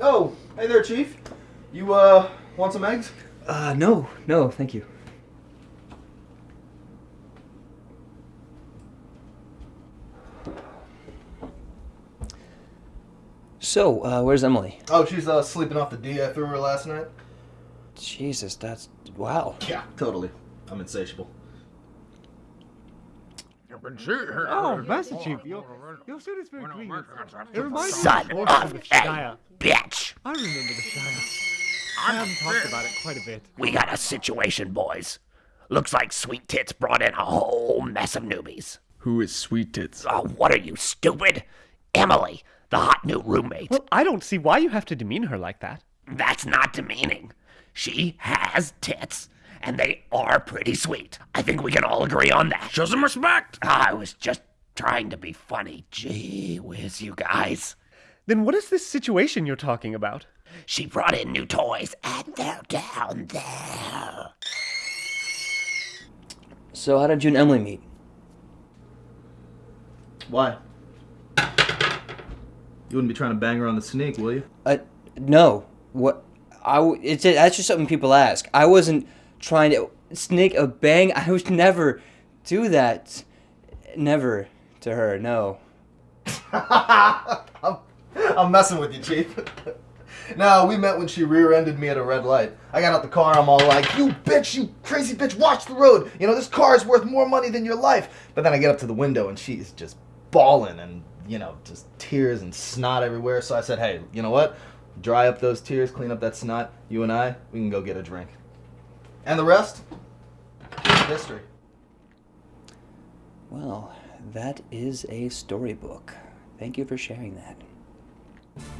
Oh, hey there, Chief. You, uh, want some eggs? Uh, no, no, thank you. So, uh, where's Emily? Oh, she's, uh, sleeping off the D I threw her last night. Jesus, that's wow. Yeah, totally. I'm insatiable. Oh, Master Chief, your, your suit is very green. It reminds Son me of of the a Shire. bitch! I remember the Shire. I haven't talked about it quite a bit. We got a situation, boys. Looks like Sweet Tits brought in a whole mess of newbies. Who is Sweet Tits? Oh, what are you, stupid? Emily, the hot new roommate. Well, I don't see why you have to demean her like that. That's not demeaning. She has tits, and they are pretty sweet. I think we can all agree on that. Show some respect! I was just trying to be funny. Gee whiz, you guys. Then what is this situation you're talking about? She brought in new toys, and they're down there. So, how did you and Emily meet? Why? You wouldn't be trying to bang her on the sneak, will you? Uh, no. What? I. w- It's that's just something people ask. I wasn't trying to sneak a bang. I would never do that. Never to her. No. I'm, I'm messing with you, Chief. no, we met when she rear-ended me at a red light. I got out the car, I'm all like, you bitch, you crazy bitch, watch the road. You know, this car is worth more money than your life. But then I get up to the window and she's just bawling and, you know, just tears and snot everywhere. So I said, hey, you know what? Dry up those tears, clean up that snot. You and I, we can go get a drink. And the rest? History. Well, that is a storybook. Thank you for sharing that.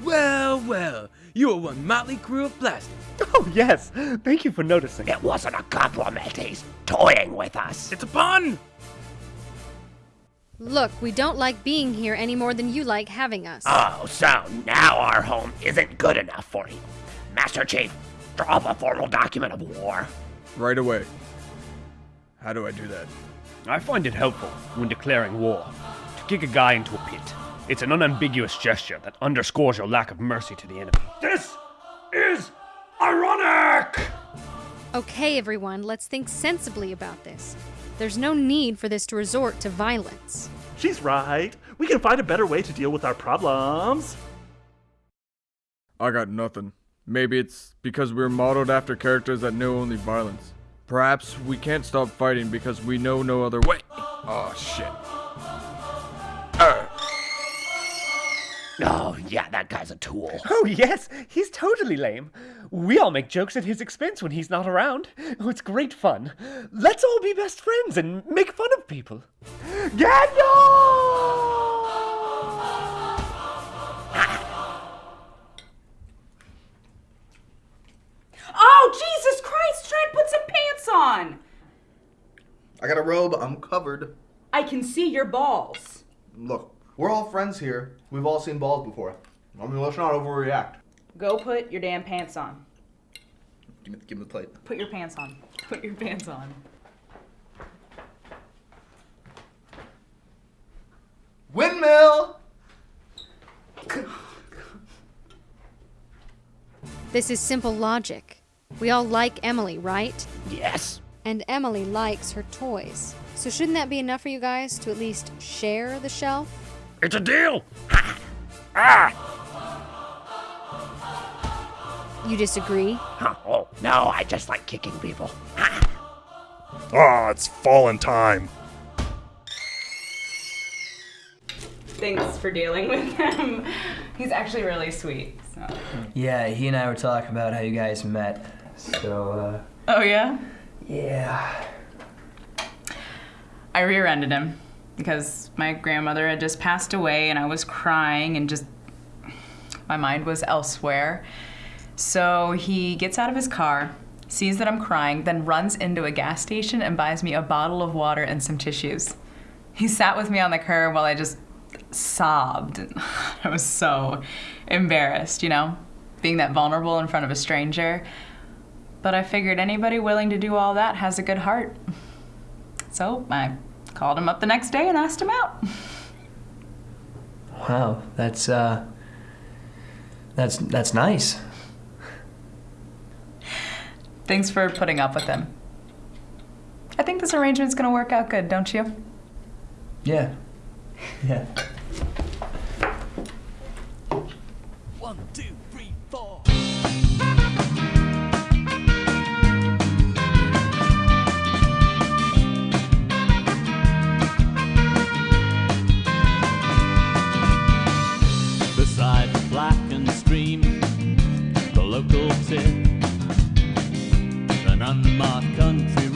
Well, well, you are one motley crew of plastic. Oh, yes. Thank you for noticing. It wasn't a compliment. He's toying with us. It's a pun! Look, we don't like being here any more than you like having us. Oh, so now our home isn't good enough for you. Master Chief, draw up a formal document of war. Right away. How do I do that? I find it helpful when declaring war to kick a guy into a pit. It's an unambiguous gesture that underscores your lack of mercy to the enemy. This is ironic! Okay, everyone, let's think sensibly about this. There's no need for this to resort to violence. She's right. We can find a better way to deal with our problems. I got nothing. Maybe it's because we're modeled after characters that know only violence. Perhaps we can't stop fighting because we know no other way. Oh shit. Oh, yeah, that guy's a tool. Oh, yes, he's totally lame. We all make jokes at his expense when he's not around. Oh, it's great fun. Let's all be best friends and make fun of people. Oh, Jesus Christ! Try and put some pants on! I got a robe, I'm covered. I can see your balls. Look, we're all friends here. We've all seen balls before. I mean, let's not overreact. Go put your damn pants on. Give me, give me the plate. Put your pants on. Put your pants on. Windmill! This is simple logic. We all like Emily, right? Yes. And Emily likes her toys. So shouldn't that be enough for you guys to at least share the shelf? It's a deal! ah! You disagree? Huh, oh, no, I just like kicking people. Ah, it's fallen time. Thanks for dealing with him. He's actually really sweet. So. Yeah, he and I were talking about how you guys met. So, uh, Oh yeah. yeah. I rear-ended him because my grandmother had just passed away, and I was crying, and just my mind was elsewhere. So he gets out of his car, sees that I'm crying, then runs into a gas station and buys me a bottle of water and some tissues. He sat with me on the curb while I just sobbed. I was so embarrassed, you know, being that vulnerable in front of a stranger. But I figured anybody willing to do all that has a good heart. So I called him up the next day and asked him out. Wow, that's uh that's that's nice. Thanks for putting up with him. I think this arrangement's gonna work out good, don't you? Yeah. Yeah. One, two, three, four. Local tip, an unmarked country